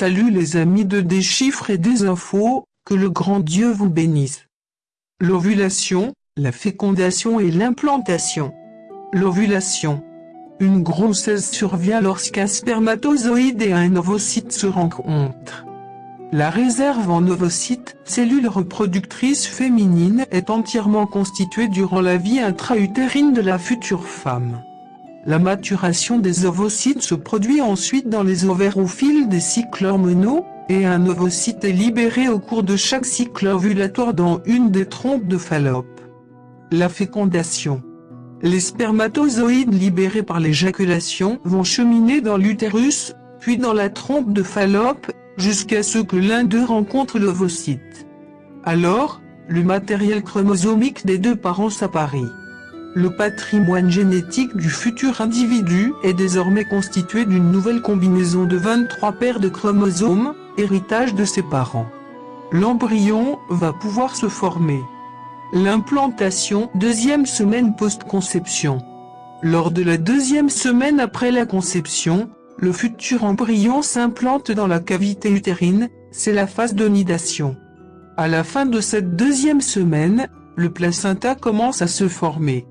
Salut les amis de Des chiffres et des infos, que le grand Dieu vous bénisse. L'ovulation, la fécondation et l'implantation. L'ovulation. Une grossesse survient lorsqu'un spermatozoïde et un ovocyte se rencontrent. La réserve en ovocyte, cellule reproductrice féminine, est entièrement constituée durant la vie intra-utérine de la future femme. La maturation des ovocytes se produit ensuite dans les ovaires au fil des cycles hormonaux, et un ovocyte est libéré au cours de chaque cycle ovulatoire dans une des trompes de Fallope. La fécondation. Les spermatozoïdes libérés par l'éjaculation vont cheminer dans l'utérus, puis dans la trompe de Fallope, jusqu'à ce que l'un d'eux rencontre l'ovocyte. Alors, le matériel chromosomique des deux parents s'apparaît. Le patrimoine génétique du futur individu est désormais constitué d'une nouvelle combinaison de 23 paires de chromosomes, héritage de ses parents. L'embryon va pouvoir se former. L'implantation, deuxième semaine post-conception. Lors de la deuxième semaine après la conception, le futur embryon s'implante dans la cavité utérine, c'est la phase de nidation. À la fin de cette deuxième semaine, le placenta commence à se former.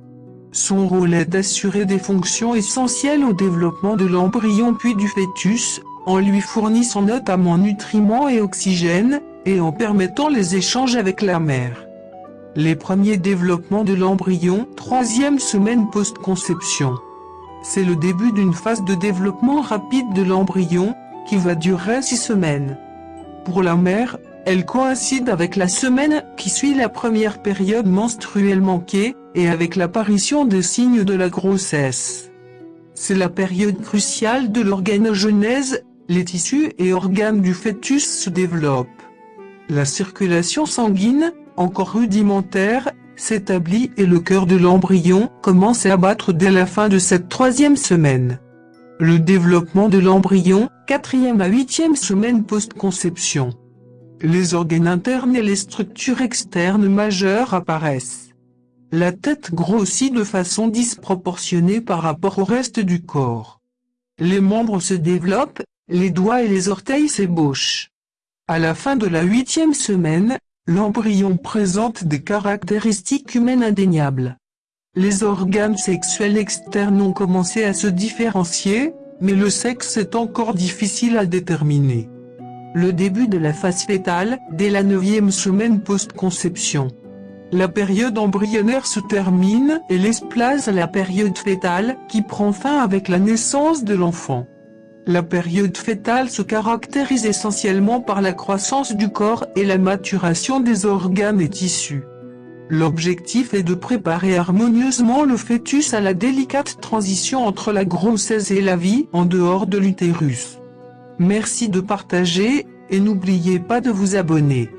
Son rôle est d'assurer des fonctions essentielles au développement de l'embryon puis du fœtus, en lui fournissant notamment nutriments et oxygène, et en permettant les échanges avec la mère. Les premiers développements de l'embryon, troisième semaine post-conception. C'est le début d'une phase de développement rapide de l'embryon, qui va durer six semaines. Pour la mère, elle coïncide avec la semaine qui suit la première période menstruelle manquée, et avec l'apparition des signes de la grossesse. C'est la période cruciale de l'organogenèse, les tissus et organes du fœtus se développent. La circulation sanguine, encore rudimentaire, s'établit et le cœur de l'embryon commence à battre dès la fin de cette troisième semaine. Le développement de l'embryon, quatrième à huitième semaine post-conception. Les organes internes et les structures externes majeures apparaissent. La tête grossit de façon disproportionnée par rapport au reste du corps. Les membres se développent, les doigts et les orteils s'ébauchent. À la fin de la huitième semaine, l'embryon présente des caractéristiques humaines indéniables. Les organes sexuels externes ont commencé à se différencier, mais le sexe est encore difficile à déterminer. Le début de la phase fétale, dès la neuvième semaine post-conception. La période embryonnaire se termine et laisse place à la période fœtale qui prend fin avec la naissance de l'enfant. La période fœtale se caractérise essentiellement par la croissance du corps et la maturation des organes et tissus. L'objectif est de préparer harmonieusement le fœtus à la délicate transition entre la grossesse et la vie en dehors de l'utérus. Merci de partager, et n'oubliez pas de vous abonner.